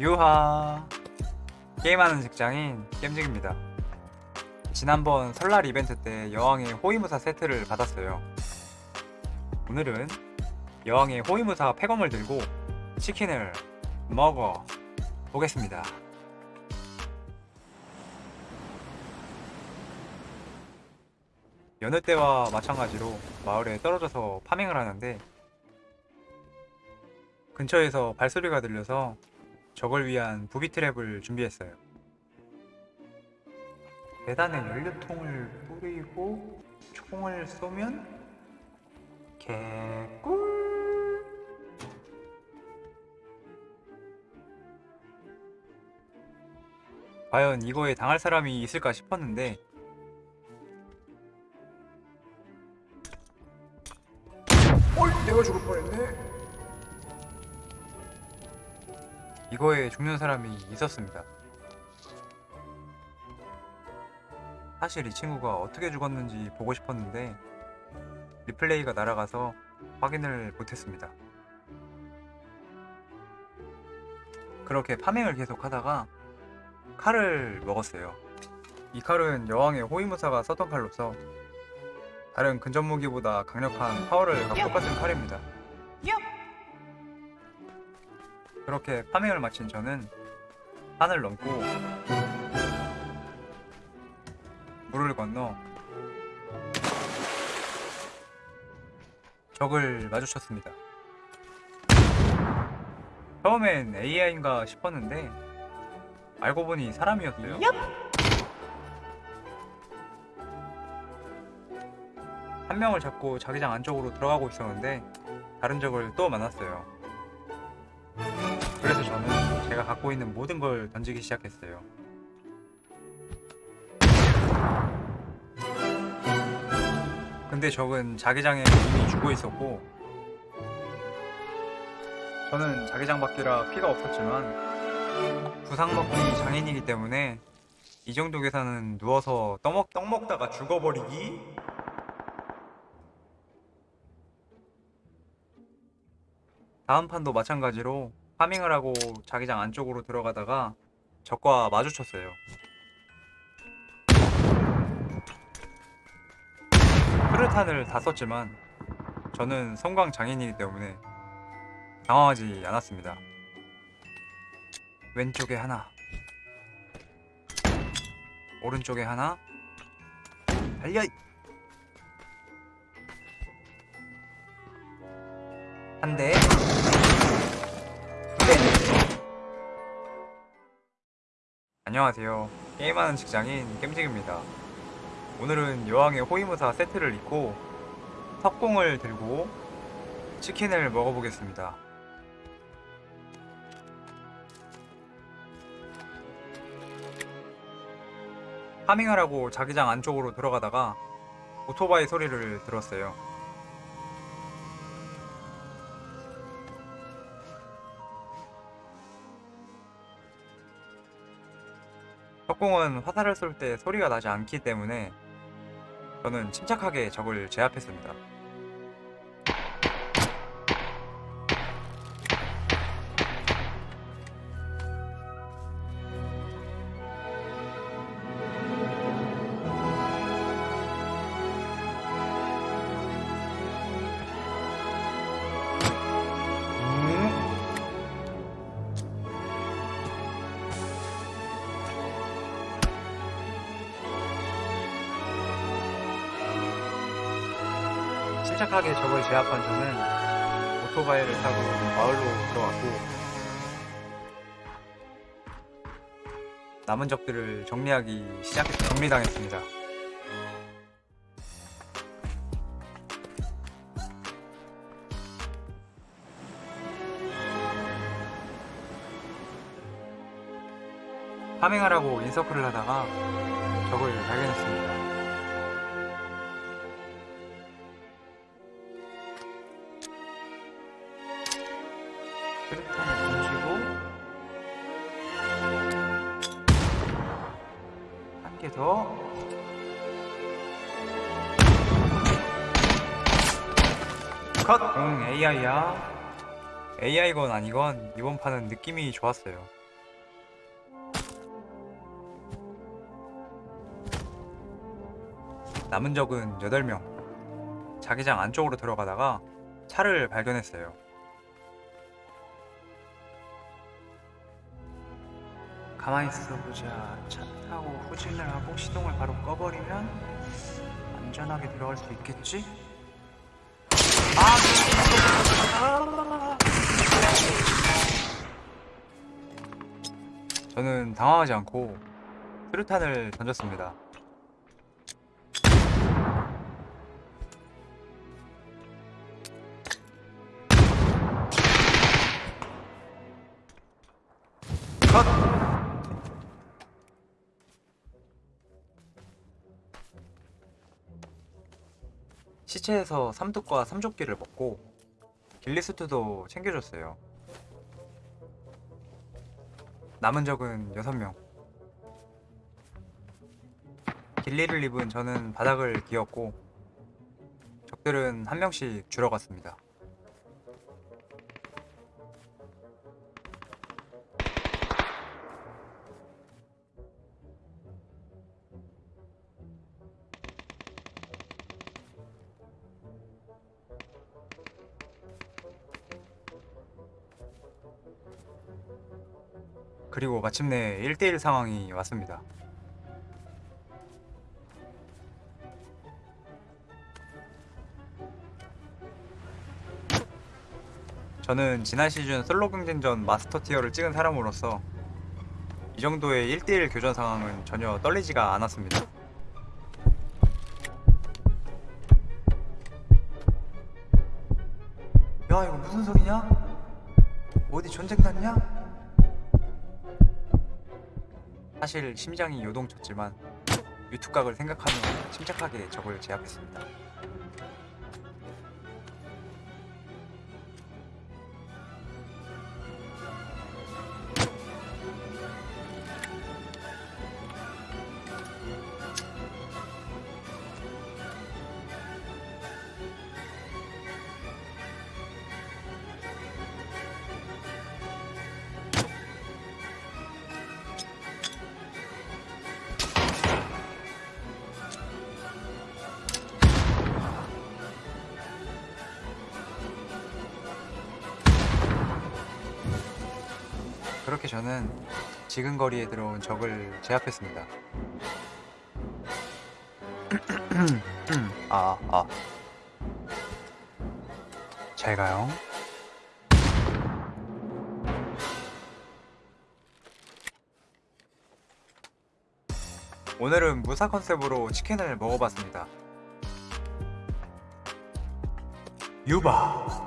유하. 게임하는 직장인 겜직입니다. 지난번 설날 이벤트 때 여왕의 호위무사 세트를 받았어요. 오늘은 여왕의 호위무사 폐검을 들고 치킨을 먹어 보겠습니다. 여느 때와 마찬가지로 마을에 떨어져서 파밍을 하는데 근처에서 발소리가 들려서 적을 위한 부비 트랩을 준비했어요. 계단에 연료통을 뿌리고 총을 쏘면 개꿀 과연 이거에 당할 사람이 있을까 싶었는데 어이 내가 죽을 뻔했네 이거에 죽는 사람이 있었습니다. 사실 이 친구가 어떻게 죽었는지 보고 싶었는데 리플레이가 날아가서 확인을 못했습니다. 그렇게 파밍을 계속 하다가 칼을 먹었어요. 이 칼은 여왕의 호위무사가 썼던 칼로서 다른 근접 무기보다 강력한 파워를 갖고 똑같은 칼입니다. 그렇게 파밍을 마친 저는 산을 넘고 물을 건너 적을 마주쳤습니다. 처음엔 AI인가 싶었는데 알고 보니 사람이었어요. 한 명을 잡고 자기장 안쪽으로 들어가고 있었는데 다른 적을 또 만났어요. 갖고 있는 모든 걸 던지기 시작했어요. 근데 적은 자기장에 이미 죽어 있었고 저는 자기장 밖이라 피가 없었지만 부상 먹기 장인이기 때문에 이 정도 계산은 누워서 떡먹, 떡 먹다가 죽어버리기 다음 판도 마찬가지로 파밍을 하고 자기장 안쪽으로 들어가다가 적과 마주쳤어요. 수류탄을 다 썼지만 저는 성광 장인이기 때문에 당황하지 않았습니다. 왼쪽에 하나 오른쪽에 하나 달려! 안녕하세요. 게임하는 직장인 겜직입니다. 오늘은 여왕의 호위무사 세트를 입고 석공을 들고 치킨을 먹어보겠습니다. 하고 자기장 안쪽으로 들어가다가 오토바이 소리를 들었어요. 석공은 화살을 쏠 때 소리가 나지 않기 때문에 저는 침착하게 적을 제압했습니다. 침착하게 적을 제압한 저는 오토바이를 타고 마을로 들어왔고 남은 적들을 정리하기 시작 정리당했습니다. 파밍하라고 인서클을 하다가 적을 발견했습니다. 크래톤을 던지고 한 개 더. 컷! 응, AI야. AI건 아니건 이번 판은 느낌이 좋았어요. 남은 적은 8명. 자기장 안쪽으로 들어가다가 차를 발견했어요. 가만히 있어보자. 차 타고 후진을 하고 시동을 바로 꺼버리면 안전하게 들어갈 수 있겠지? 아! 저는 당황하지 않고 수류탄을 던졌습니다. 시체에서 삼뚝과 삼조끼를 먹고 길리스트도 챙겨줬어요. 남은 적은 6명. 길리를 입은 저는 바닥을 기었고 적들은 한 명씩 줄어갔습니다. 그리고 마침내 1대1 상황이 왔습니다. 저는 지난 시즌 솔로 경쟁전 마스터 티어를 찍은 사람으로서 이 정도의 1대1 교전 상황은 전혀 떨리지가 않았습니다. 야 이거 무슨 소리냐? 어디 전쟁 났냐? 사실 심장이 요동쳤지만 유튜각을 생각하며 침착하게 적을 제압했습니다. 그렇게 저는 지근 거리에 들어온 적을 제압했습니다. 아, 아. 잘 가요. 오늘은 무사 컨셉으로 치킨을 먹어봤습니다. 유바.